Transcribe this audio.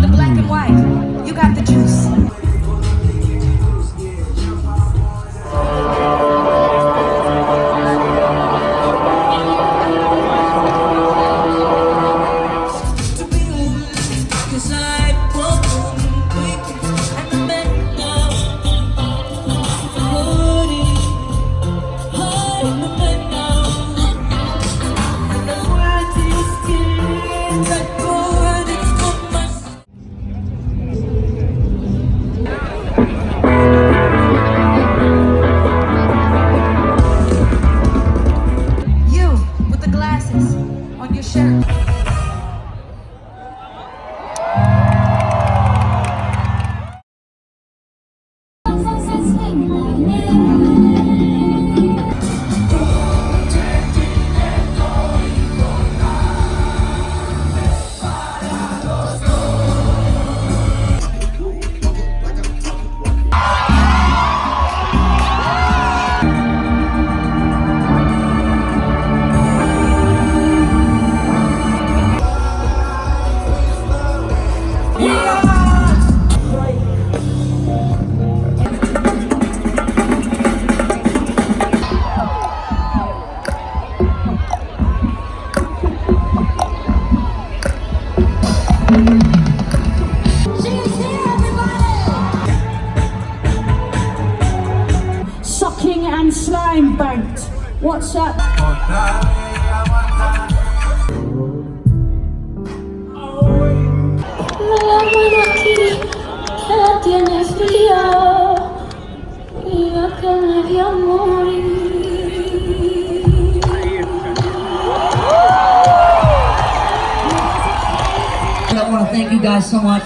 the black and white. You got the juice. Cause I on your shirt. Sucking and slime banked. What's up? I want to thank you guys so much